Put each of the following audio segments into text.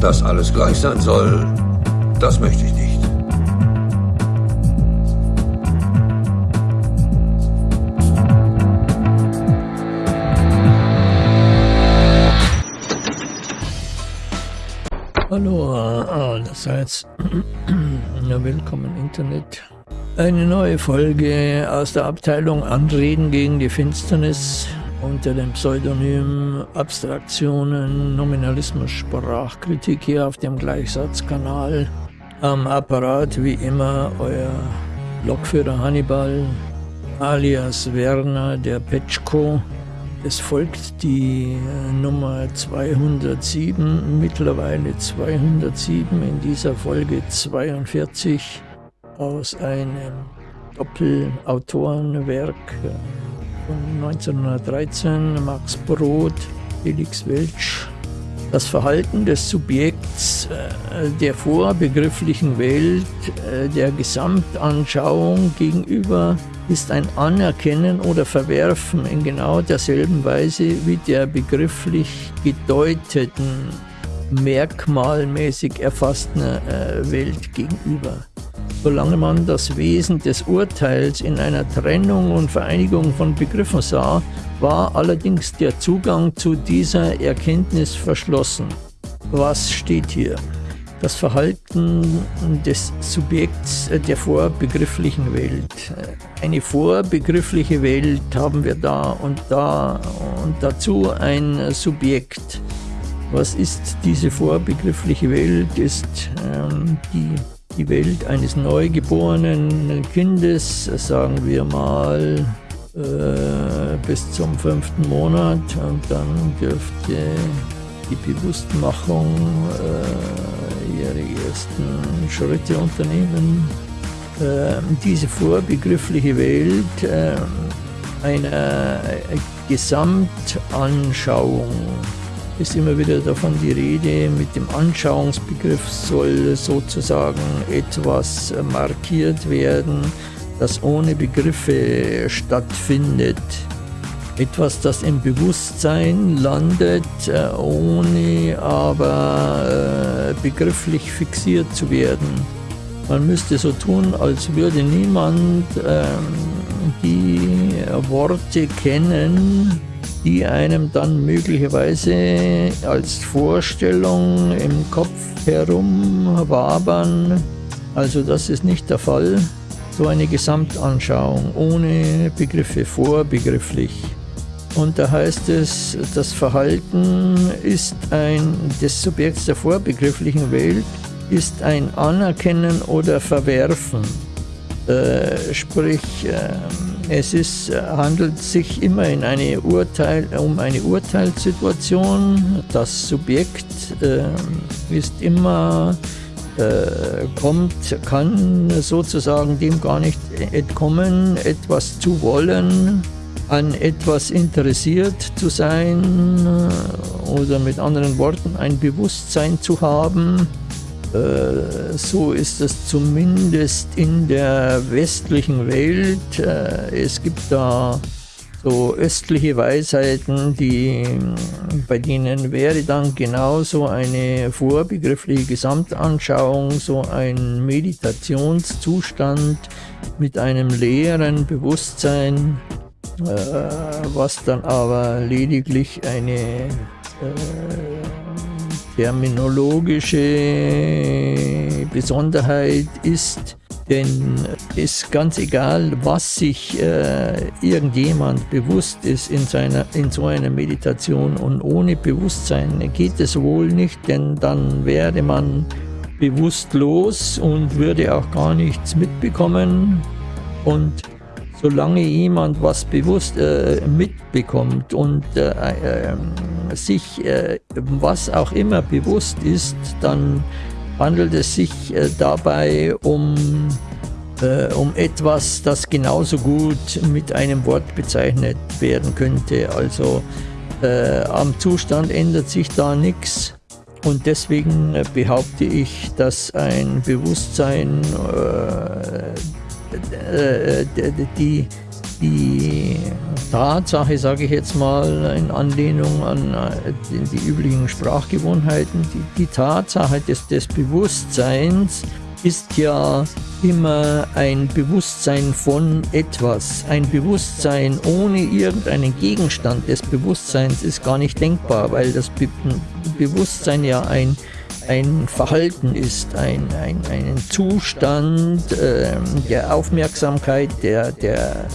Dass alles gleich sein soll, das möchte ich nicht. Hallo allerseits. Ja, willkommen Internet. Eine neue Folge aus der Abteilung Anreden gegen die Finsternis unter dem Pseudonym Abstraktionen, Nominalismus, Sprachkritik hier auf dem Gleichsatzkanal. Am Apparat wie immer euer Lokführer Hannibal alias Werner der Petschko. Es folgt die äh, Nummer 207, mittlerweile 207, in dieser Folge 42 aus einem Doppelautorenwerk äh, von 1913, Max Brod, Felix Welsch. Das Verhalten des Subjekts äh, der vorbegrifflichen Welt, äh, der Gesamtanschauung gegenüber ist ein Anerkennen oder Verwerfen in genau derselben Weise wie der begrifflich gedeuteten, merkmalmäßig erfassten äh, Welt gegenüber solange man das Wesen des Urteils in einer Trennung und Vereinigung von Begriffen sah, war allerdings der Zugang zu dieser Erkenntnis verschlossen. Was steht hier? Das Verhalten des Subjekts der vorbegrifflichen Welt. Eine vorbegriffliche Welt haben wir da und da und dazu ein Subjekt. Was ist diese vorbegriffliche Welt? Ist ähm, die die Welt eines neugeborenen Kindes, sagen wir mal, äh, bis zum fünften Monat und dann dürfte die Bewusstmachung äh, ihre ersten Schritte unternehmen. Äh, diese vorbegriffliche Welt äh, einer Gesamtanschauung ist immer wieder davon die Rede, mit dem Anschauungsbegriff soll sozusagen etwas markiert werden, das ohne Begriffe stattfindet. Etwas, das im Bewusstsein landet, äh, ohne aber äh, begrifflich fixiert zu werden. Man müsste so tun, als würde niemand ähm, die Worte kennen, die einem dann möglicherweise als Vorstellung im Kopf herumwabern. Also das ist nicht der Fall. So eine Gesamtanschauung ohne Begriffe, vorbegrifflich. Und da heißt es, das Verhalten ist ein, des Subjekts der vorbegrifflichen Welt ist ein Anerkennen oder Verwerfen. Äh, sprich, äh, es ist, äh, handelt sich immer in eine Urteil, um eine Urteilssituation. Das Subjekt äh, ist immer, äh, kommt, kann sozusagen dem gar nicht entkommen, etwas zu wollen, an etwas interessiert zu sein oder mit anderen Worten ein Bewusstsein zu haben äh, so ist es zumindest in der westlichen Welt. Äh, es gibt da so östliche Weisheiten, die, bei denen wäre dann genauso eine vorbegriffliche Gesamtanschauung, so ein Meditationszustand mit einem leeren Bewusstsein, äh, was dann aber lediglich eine terminologische Besonderheit ist, denn ist ganz egal, was sich äh, irgendjemand bewusst ist in, seiner, in so einer Meditation und ohne Bewusstsein geht es wohl nicht, denn dann wäre man bewusstlos und würde auch gar nichts mitbekommen. Und solange jemand was bewusst äh, mitbekommt und äh, äh, sich äh, was auch immer bewusst ist, dann handelt es sich äh, dabei um, äh, um etwas, das genauso gut mit einem Wort bezeichnet werden könnte. Also am Zustand ändert sich da nichts. Und deswegen behaupte ich, dass ein Bewusstsein die die Tatsache, sage ich jetzt mal in Anlehnung an äh, die, die üblichen Sprachgewohnheiten, die, die Tatsache des, des Bewusstseins ist ja immer ein Bewusstsein von etwas. Ein Bewusstsein ohne irgendeinen Gegenstand des Bewusstseins ist gar nicht denkbar, weil das Be Bewusstsein ja ein, ein Verhalten ist, ein, ein, ein Zustand äh, der Aufmerksamkeit, der, der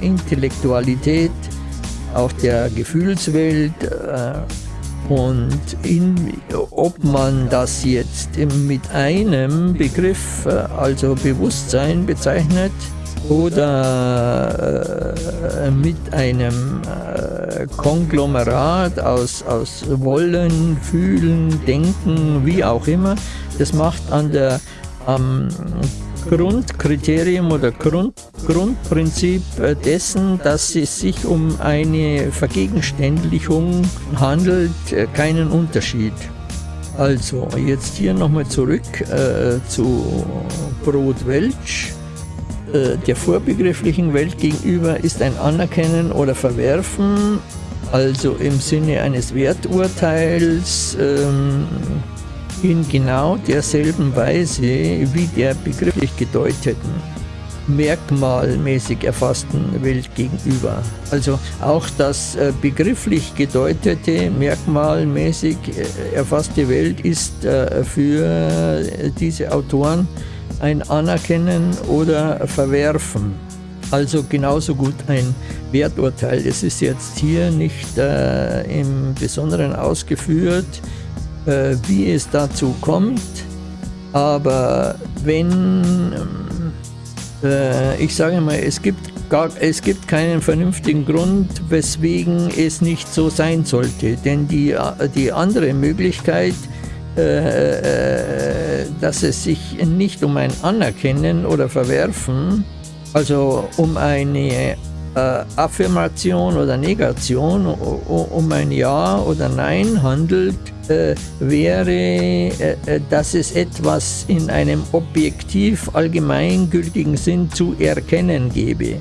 Intellektualität, auch der Gefühlswelt. Äh, und in, ob man das jetzt mit einem Begriff, äh, also Bewusstsein bezeichnet, oder äh, mit einem äh, Konglomerat aus, aus Wollen, Fühlen, Denken, wie auch immer, das macht an der, am Grundkriterium oder Grund, Grundprinzip dessen, dass es sich um eine Vergegenständlichung handelt, äh, keinen Unterschied. Also jetzt hier nochmal zurück äh, zu Brot Welch. Äh, der vorbegrifflichen Welt gegenüber ist ein Anerkennen oder Verwerfen, also im Sinne eines Werturteils, ähm, in genau derselben Weise wie der begrifflich gedeuteten, merkmalmäßig erfassten Welt gegenüber. Also auch das äh, begrifflich gedeutete, merkmalmäßig äh, erfasste Welt ist äh, für diese Autoren ein Anerkennen oder Verwerfen. Also genauso gut ein Werturteil. Das ist jetzt hier nicht äh, im Besonderen ausgeführt, äh, wie es dazu kommt. Aber wenn, äh, ich sage mal, es gibt, gar, es gibt keinen vernünftigen Grund, weswegen es nicht so sein sollte. Denn die, die andere Möglichkeit, äh, äh dass es sich nicht um ein Anerkennen oder Verwerfen, also um eine äh, Affirmation oder Negation, um ein Ja oder Nein handelt, äh, wäre, äh, äh, dass es etwas in einem objektiv allgemeingültigen Sinn zu erkennen gebe.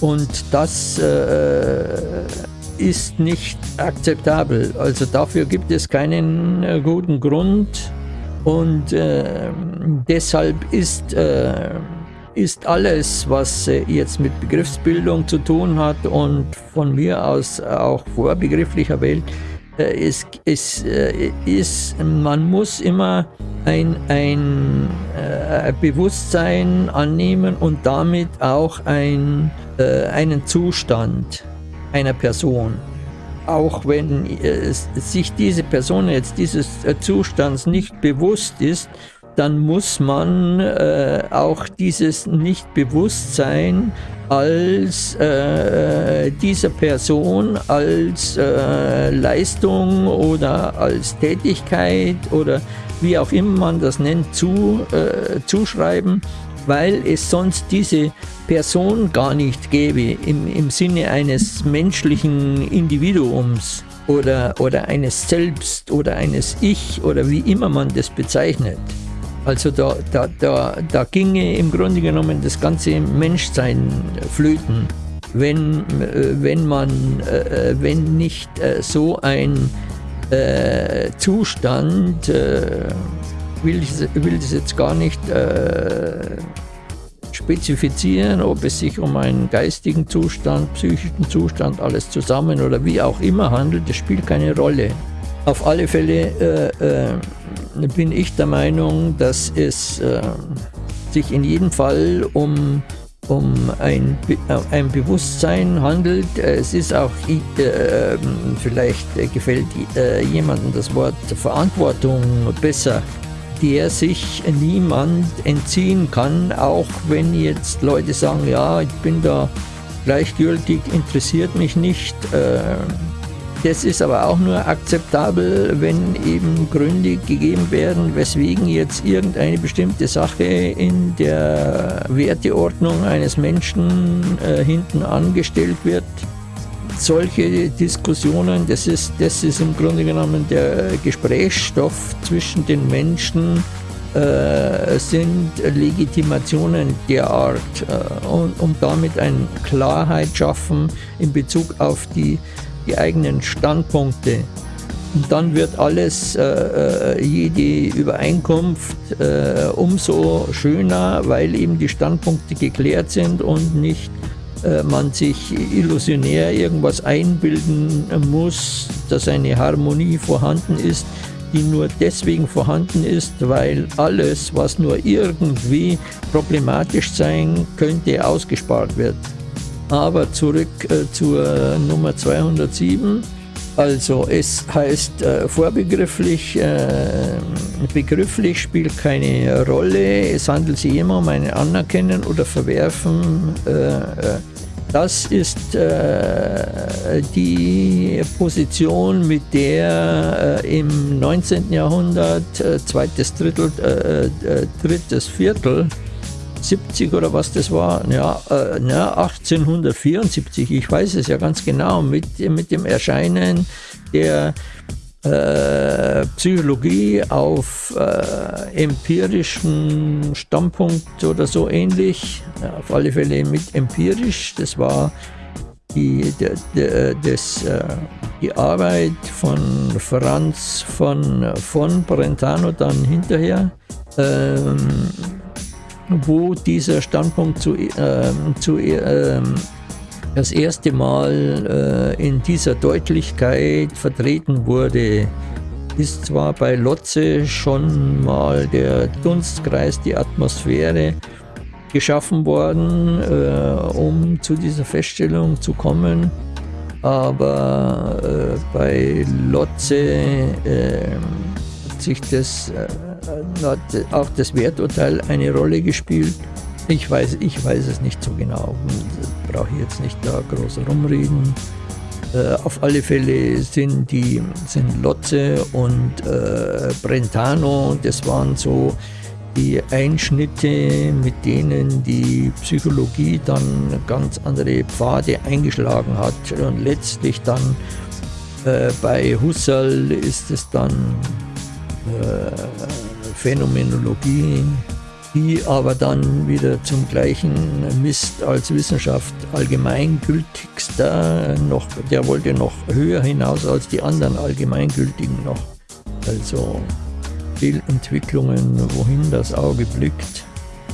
Und das äh, ist nicht akzeptabel. Also dafür gibt es keinen äh, guten Grund und äh, deshalb ist ist alles, was äh, jetzt mit Begriffsbildung zu tun hat und von mir aus auch vorbegrifflicher Welt, äh, ist, ist, äh, ist, man muss immer ein, ein Bewusstsein annehmen und damit auch ein, einen Zustand einer Person. Auch wenn sich diese Person jetzt dieses Zustands nicht bewusst ist, dann muss man äh, auch dieses Nichtbewusstsein als äh, dieser Person als äh, Leistung oder als Tätigkeit oder wie auch immer man das nennt, zu, äh, zuschreiben, weil es sonst diese Person gar nicht gäbe im, im Sinne eines menschlichen Individuums oder, oder eines Selbst oder eines Ich oder wie immer man das bezeichnet. Also da, da, da, da ginge im Grunde genommen das ganze Menschsein flöten, wenn, äh, wenn man, äh, äh, wenn nicht so ein Zustand, will ich, will das jetzt gar nicht spezifizieren, ob es sich um einen geistigen Zustand, psychischen Zustand, alles zusammen oder wie auch immer handelt, das spielt keine Rolle. Auf alle Fälle äh, äh, bin ich der Meinung, dass es äh, sich in jedem Fall um, um ein, äh, ein Bewusstsein handelt. Es ist auch, äh, vielleicht gefällt äh, jemandem das Wort Verantwortung besser, der sich niemand entziehen kann, auch wenn jetzt Leute sagen, ja, ich bin da gleichgültig, interessiert mich nicht. Das ist aber auch nur akzeptabel, wenn eben Gründe gegeben werden, weswegen jetzt irgendeine bestimmte Sache in der Werteordnung eines Menschen äh, hinten angestellt wird. Solche Diskussionen, das ist, das ist im Grunde genommen der Gesprächsstoff zwischen den Menschen, äh, sind Legitimationen der Art äh, und um damit eine Klarheit schaffen in Bezug auf die, die eigenen Standpunkte. Und dann wird alles, äh, äh jede Übereinkunft äh, umso schöner, weil eben die Standpunkte geklärt sind und nicht man sich illusionär irgendwas einbilden muss, dass eine Harmonie vorhanden ist, die nur deswegen vorhanden ist, weil alles, was nur irgendwie problematisch sein könnte, ausgespart wird. Aber zurück äh, zur Nummer 207. Also es heißt äh, vorbegrifflich, äh, begrifflich spielt keine Rolle, es handelt sich immer um ein Anerkennen oder Verwerfen äh, äh das ist äh, die Position, mit der äh, im 19. Jahrhundert, zweites Drittel, drittes Viertel, 70 oder was das war, ja, äh, na, 1874, ich weiß es ja ganz genau, mit, mit dem Erscheinen der äh, Psychologie auf äh, empirischen Standpunkt oder so ähnlich, ja, auf alle Fälle mit empirisch, das war die, der, der, das, äh, die Arbeit von Franz von, von Brentano dann hinterher, ähm, wo dieser Standpunkt zu, ähm, zu ähm, das erste Mal äh, in dieser Deutlichkeit vertreten wurde, ist zwar bei Lotze schon mal der Dunstkreis, die Atmosphäre geschaffen worden, äh, um zu dieser Feststellung zu kommen, aber äh, bei Lotze äh, hat sich das, äh, hat auch das Werturteil eine Rolle gespielt. Ich weiß, ich weiß es nicht so genau brauche ich jetzt nicht da groß rumreden. Äh, auf alle Fälle sind die sind Lotze und äh, Brentano, das waren so die Einschnitte, mit denen die Psychologie dann ganz andere Pfade eingeschlagen hat. Und letztlich dann äh, bei Husserl ist es dann äh, Phänomenologie, die aber dann wieder zum gleichen Mist als Wissenschaft allgemeingültigster noch, der wollte noch höher hinaus als die anderen allgemeingültigen noch. Also Fehlentwicklungen, wohin das Auge blickt.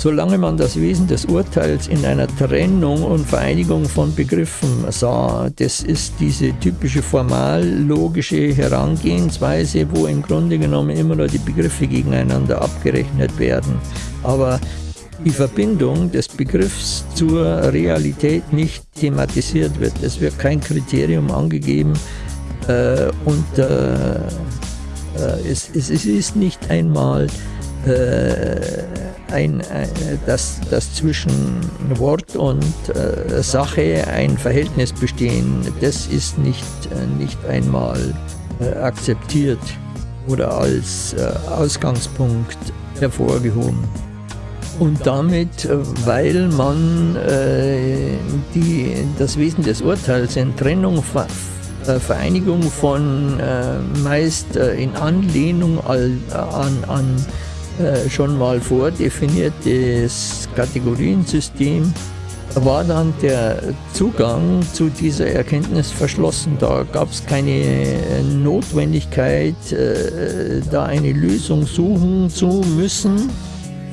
Solange man das Wesen des Urteils in einer Trennung und Vereinigung von Begriffen sah, das ist diese typische formal-logische Herangehensweise, wo im Grunde genommen immer nur die Begriffe gegeneinander abgerechnet werden. Aber die Verbindung des Begriffs zur Realität nicht thematisiert wird. Es wird kein Kriterium angegeben äh, und äh, äh, es, es, es, ist nicht einmal ein, ein, dass, dass zwischen Wort und äh, Sache ein Verhältnis bestehen, das ist nicht, äh, nicht einmal äh, akzeptiert oder als äh, Ausgangspunkt hervorgehoben. Und damit, äh, weil man äh, die, das Wesen des Urteils in Trennung, Vereinigung von meist in Anlehnung an, an äh, schon mal vordefiniertes Kategoriensystem war dann der Zugang zu dieser Erkenntnis verschlossen. Da gab es keine Notwendigkeit, äh, da eine Lösung suchen zu müssen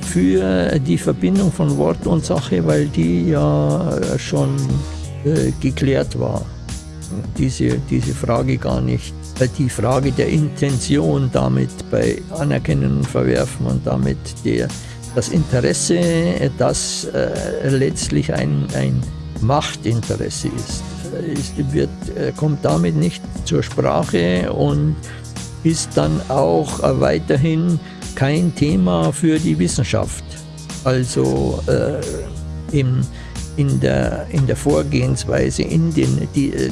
für die Verbindung von Wort und Sache, weil die ja schon äh, geklärt war. Diese, diese Frage gar nicht die Frage der Intention damit bei Anerkennen und Verwerfen und damit der, das Interesse, das äh, letztlich ein, ein Machtinteresse ist, ist wird, äh, kommt damit nicht zur Sprache und ist dann auch äh, weiterhin kein Thema für die Wissenschaft. Also äh, im, in, der, in der Vorgehensweise, in den, die, äh,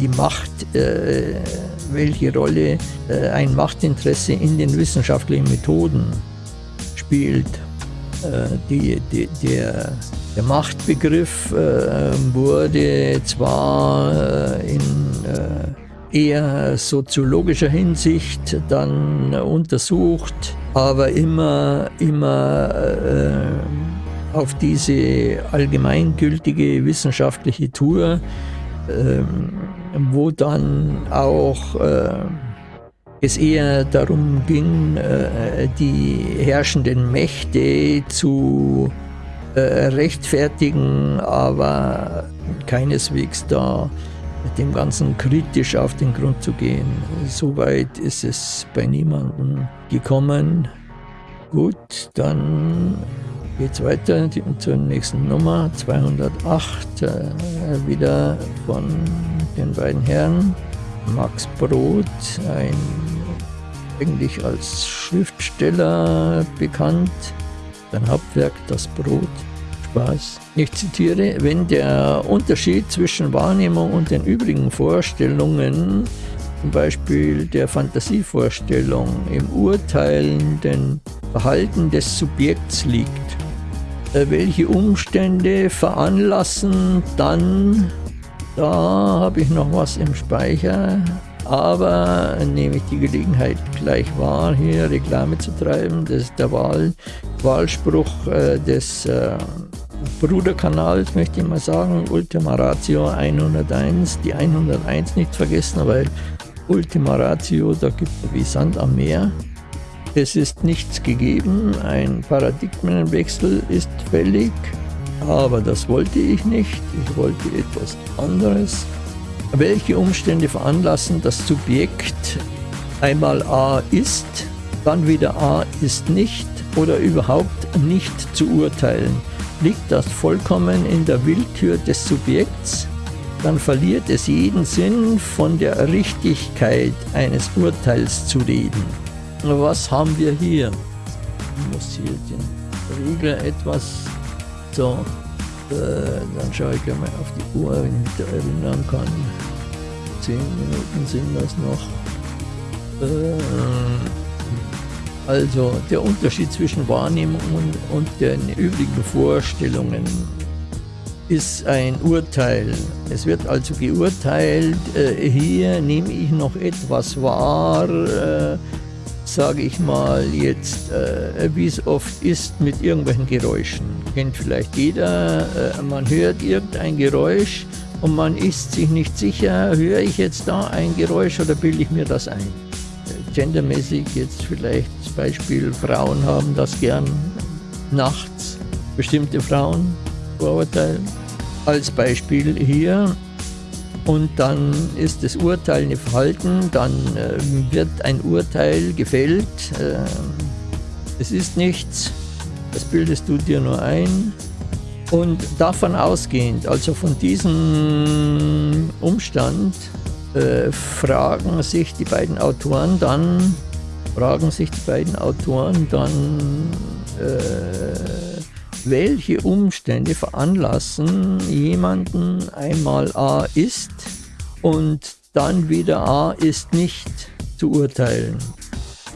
die Macht äh, welche Rolle äh, ein Machtinteresse in den wissenschaftlichen Methoden spielt. Äh, die, die, der, der, Machtbegriff äh, wurde zwar in eher soziologischer Hinsicht dann untersucht, aber immer, immer auf diese allgemeingültige wissenschaftliche Tour, äh, wo dann auch äh, es eher darum ging, äh, die herrschenden Mächte zu äh, rechtfertigen, aber keineswegs da dem Ganzen kritisch auf den Grund zu gehen. Soweit ist es bei niemandem gekommen. Gut, dann geht es weiter zur nächsten Nummer, 208, äh, wieder von den beiden Herren. Max Brot, ein eigentlich als Schriftsteller bekannt. Sein Hauptwerk Das Brot. Spaß. Ich zitiere, wenn der Unterschied zwischen Wahrnehmung und den übrigen Vorstellungen, zum Beispiel der Fantasievorstellung, im urteilenden Verhalten des Subjekts liegt, welche Umstände veranlassen dann, da habe ich noch was im Speicher, aber nehme ich die Gelegenheit gleich wahr, hier Reklame zu treiben. Das ist der Wahl, Wahlspruch äh, des äh, Bruderkanals, möchte ich mal sagen. Ultima Ratio 101. Die 101 nicht vergessen, weil Ultima Ratio, da gibt es wie Sand am Meer. Es ist nichts gegeben, ein Paradigmenwechsel ist fällig, aber das wollte ich nicht. Ich wollte etwas anderes. Welche Umstände veranlassen, das Subjekt einmal A ist, dann wieder A ist nicht oder überhaupt nicht zu urteilen? Liegt das vollkommen in der Willkür des Subjekts, dann verliert es jeden Sinn, von der Richtigkeit eines Urteils zu reden. Was haben wir hier? Ich muss hier den Regler etwas so äh, dann schaue ich mal auf die Uhr, wenn ich mich da erinnern kann. Zehn Minuten sind das noch. Äh, also der Unterschied zwischen Wahrnehmung und, und den übrigen Vorstellungen ist ein Urteil. Es wird also geurteilt, äh, hier nehme ich noch etwas wahr, äh, sage ich mal jetzt, äh, wie es oft ist mit irgendwelchen Geräuschen. Kennt vielleicht jeder, äh, man hört irgendein Geräusch und man ist sich nicht sicher, höre ich jetzt da ein Geräusch oder bilde ich mir das ein? Äh, gendermäßig jetzt vielleicht das Beispiel, Frauen haben das gern nachts, bestimmte Frauen, Vorurteil. Als Beispiel hier, und dann ist das Urteil nicht verhalten, dann äh, wird ein Urteil gefällt. Äh, es ist nichts, das bildest du dir nur ein. Und davon ausgehend, also von diesem Umstand, äh, fragen sich die beiden Autoren dann, fragen sich die beiden Autoren dann, äh, welche Umstände veranlassen jemanden einmal A ist und dann wieder A ist nicht zu urteilen.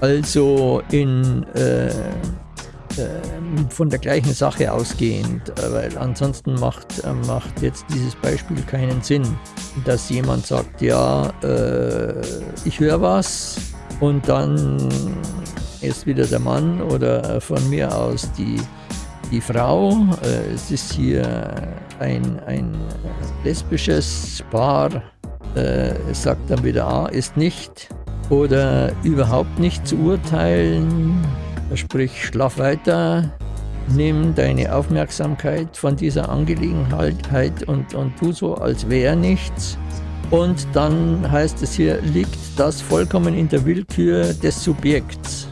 Also in, äh, äh, von der gleichen Sache ausgehend, weil ansonsten macht, äh, macht jetzt dieses Beispiel keinen Sinn, dass jemand sagt, ja, äh, ich höre was und dann ist wieder der Mann oder von mir aus die die Frau. Äh, es ist hier ein, ein lesbisches Paar. Äh, es sagt dann wieder A ist nicht oder überhaupt nicht zu urteilen. Sprich, schlaf weiter, nimm deine Aufmerksamkeit von dieser Angelegenheit und, und tu so, als wäre nichts. Und dann heißt es hier, liegt das vollkommen in der Willkür des Subjekts.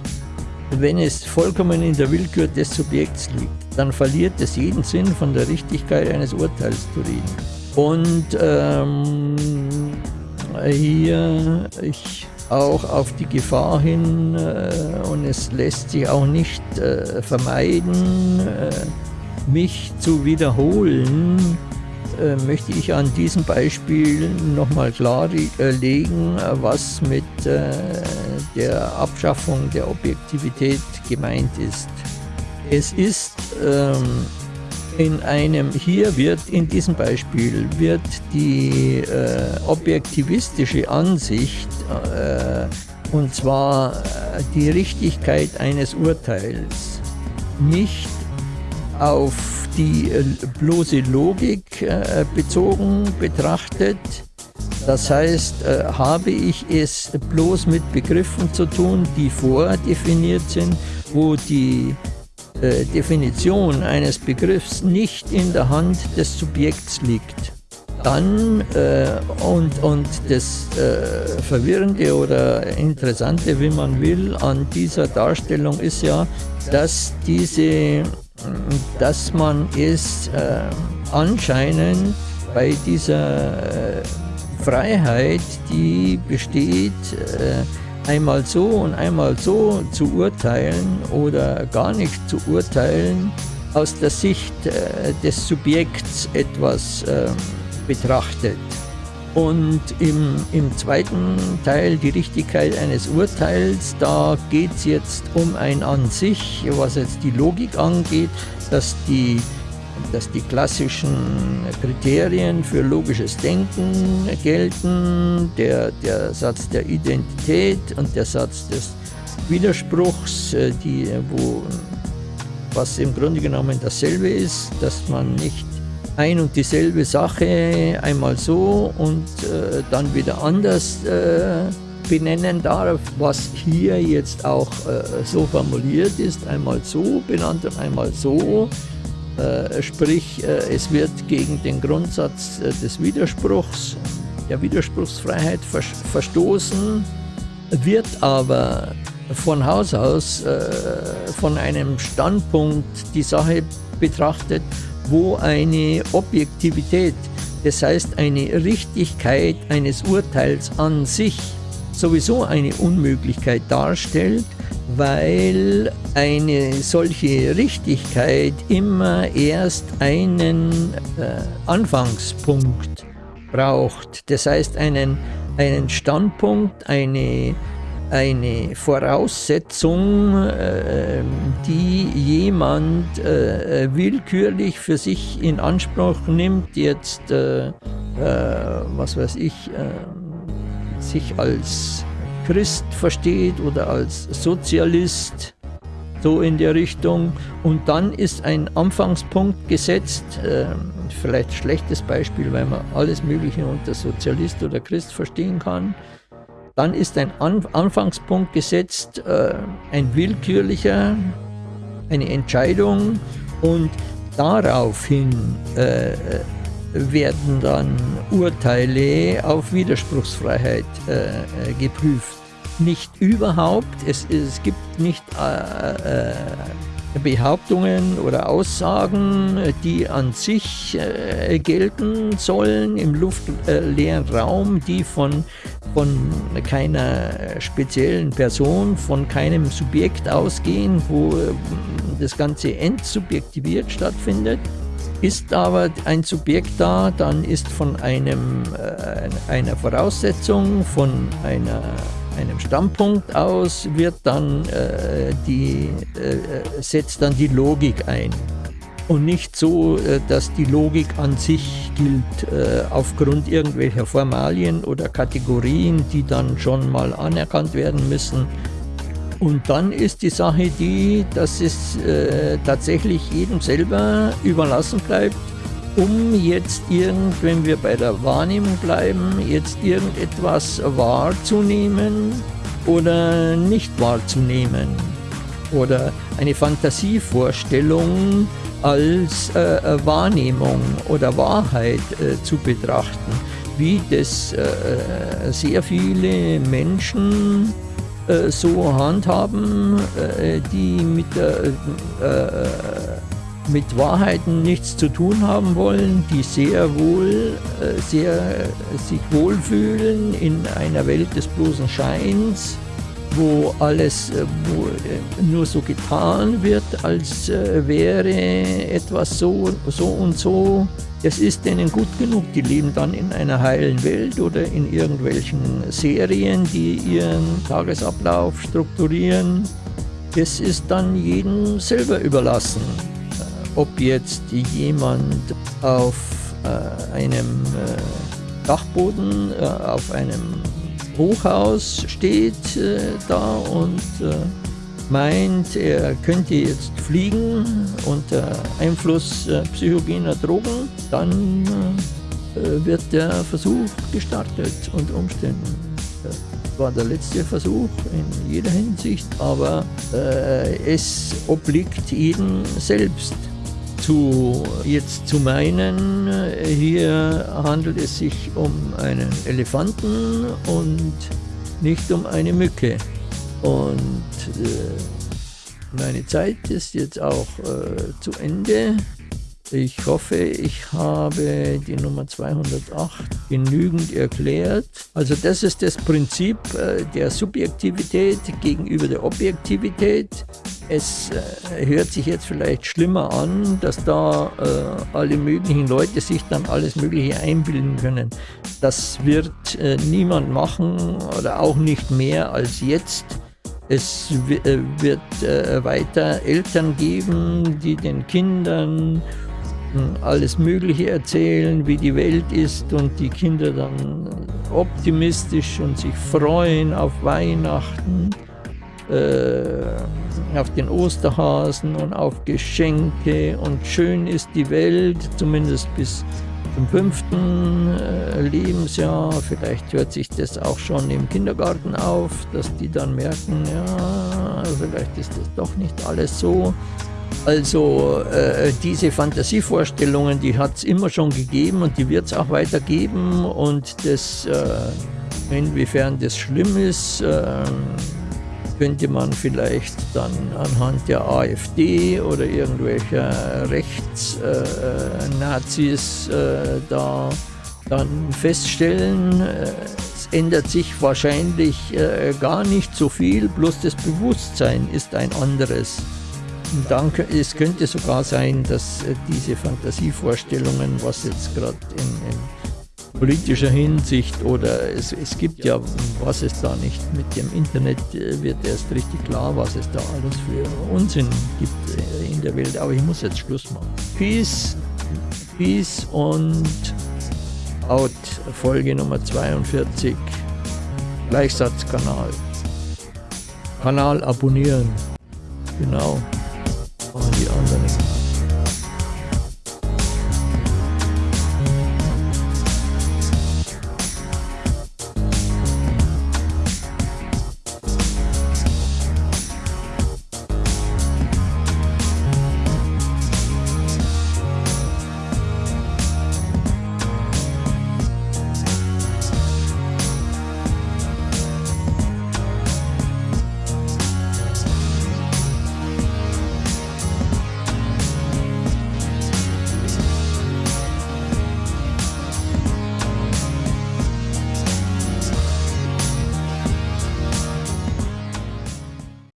Wenn es vollkommen in der Willkür des Subjekts liegt, dann verliert es jeden Sinn, von der Richtigkeit eines Urteils zu reden. Und ähm, hier ich auch auf die Gefahr hin, äh, und es lässt sich auch nicht äh, vermeiden, äh, mich zu wiederholen, äh, möchte ich an diesem Beispiel nochmal klarlegen, was mit äh, der Abschaffung der Objektivität gemeint ist. Es ist ähm, in einem, hier wird in diesem Beispiel, wird die äh, objektivistische Ansicht, äh, und zwar äh, die Richtigkeit eines Urteils, nicht auf die äh, bloße Logik äh, bezogen betrachtet. Das heißt, äh, habe ich es bloß mit Begriffen zu tun, die vordefiniert sind, wo die Definition eines Begriffs nicht in der Hand des Subjekts liegt. Dann, äh, und, und das äh, Verwirrende oder Interessante, wie man will, an dieser Darstellung ist ja, dass diese dass man es äh, anscheinend bei dieser äh, Freiheit, die besteht, äh, einmal so und einmal so zu urteilen oder gar nicht zu urteilen, aus der Sicht äh, des Subjekts etwas ähm, betrachtet. Und im, im zweiten Teil, die Richtigkeit eines Urteils, da geht es jetzt um ein an sich, was jetzt die Logik angeht, dass die, dass die klassischen Kriterien für logisches Denken gelten, der, der Satz der Identität und der Satz des Widerspruchs, äh, die, wo, was im Grunde genommen dasselbe ist, dass man nicht ein und dieselbe Sache einmal so und äh, dann wieder anders äh, benennen darf, was hier jetzt auch äh, so formuliert ist, einmal so benannt und einmal so. Äh, sprich, äh, es wird gegen den Grundsatz äh, des Widerspruchs, der Widerspruchsfreiheit vers verstoßen, wird aber von Haus aus von einem Standpunkt die Sache betrachtet, wo eine Objektivität, das heißt eine Richtigkeit eines Urteils an sich sowieso eine Unmöglichkeit darstellt, weil eine solche Richtigkeit immer erst einen äh, Anfangspunkt braucht. Das heißt einen, einen Standpunkt, eine eine Voraussetzung, äh, die jemand äh, willkürlich für sich in Anspruch nimmt, jetzt, äh, was weiß ich, sich als Christ versteht oder als Sozialist, so in der Richtung. Und dann ist ein Anfangspunkt gesetzt, vielleicht schlechtes Beispiel, weil man alles Mögliche unter Sozialist oder Christ verstehen kann, dann ist ein Anfangspunkt gesetzt, äh, ein willkürlicher, eine Entscheidung und daraufhin äh, werden dann Urteile auf Widerspruchsfreiheit äh, geprüft. Nicht überhaupt, es, es gibt nicht äh, äh, Behauptungen oder Aussagen, die an sich äh, gelten sollen im luftleeren Raum, die von, von keiner speziellen Person, von keinem Subjekt ausgehen, wo äh, das Ganze entsubjektiviert stattfindet. Ist aber ein Subjekt da, dann ist von einem, äh, einer Voraussetzung, von einer einem Standpunkt aus wird dann äh, die, äh, setzt dann die Logik ein. Und nicht so, äh, dass die Logik an sich gilt äh, aufgrund irgendwelcher Formalien oder Kategorien, die dann schon mal anerkannt werden müssen. Und dann ist die Sache die, dass es äh, tatsächlich jedem selber überlassen bleibt, um jetzt irgend, wenn wir bei der Wahrnehmung bleiben, jetzt irgendetwas wahrzunehmen oder nicht wahrzunehmen? Oder eine Fantasievorstellung als äh, äh Wahrnehmung oder Wahrheit äh, zu betrachten, wie das äh, äh sehr viele Menschen äh, so handhaben, die mit der mit Wahrheiten nichts zu tun haben wollen, die sehr wohl, äh, sehr sich wohlfühlen in einer Welt des bloßen Scheins, wo alles äh, wo äh, nur so getan wird, als wäre etwas so, so und so. Es ist denen gut genug, die leben dann in einer heilen Welt oder in irgendwelchen Serien, die ihren Tagesablauf strukturieren. Es ist dann jedem selber überlassen. Ob jetzt jemand auf äh, einem äh, Dachboden, äh, auf einem Hochhaus steht äh, da und äh, meint, er könnte jetzt fliegen unter Einfluss äh, psychogener Drogen, dann wird der Versuch gestartet unter Umständen. War der letzte Versuch in jeder Hinsicht, aber es obliegt jedem selbst zu, jetzt zu meinen, hier handelt es sich um einen Elefanten und nicht um eine Mücke. Und äh, meine Zeit ist jetzt auch äh, zu Ende. Ich hoffe, ich habe die Nummer 208 genügend erklärt. Also das ist das Prinzip äh, der Subjektivität gegenüber der Objektivität. Es äh, hört sich jetzt vielleicht schlimmer an, dass da äh, alle möglichen Leute sich dann alles Mögliche einbilden können. Das wird niemand machen oder auch nicht mehr als jetzt. Es wird weiter Eltern geben, die den Kindern alles Mögliche erzählen, wie die Welt ist und die Kinder dann optimistisch und sich freuen auf Weihnachten, äh, auf den Osterhasen und auf Geschenke und schön ist die Welt, zumindest bis zum fünften äh, Lebensjahr. Vielleicht hört sich das auch schon im Kindergarten auf, dass die dann merken, ja, vielleicht ist das doch nicht alles so. Also äh, diese Fantasievorstellungen, die hat es immer schon gegeben und die wird es auch weiter geben. Und das, äh, inwiefern das schlimm ist, äh, könnte man vielleicht dann anhand der AfD oder irgendwelcher Rechtsnazis äh, da dann feststellen. Es ändert sich wahrscheinlich äh, gar nicht so viel, bloß das Bewusstsein ist ein anderes. Und dann, es könnte sogar sein, dass äh, diese Fantasievorstellungen, was jetzt gerade in, politischer Hinsicht oder es, es gibt ja, was es da nicht mit dem Internet äh, wird erst richtig klar, was es da alles für Unsinn gibt äh, in der Welt. Aber ich muss jetzt Schluss machen. Peace, Peace und out. Folge Nummer 42. Gleichsatzkanal. Kanal abonnieren. Genau. die anderen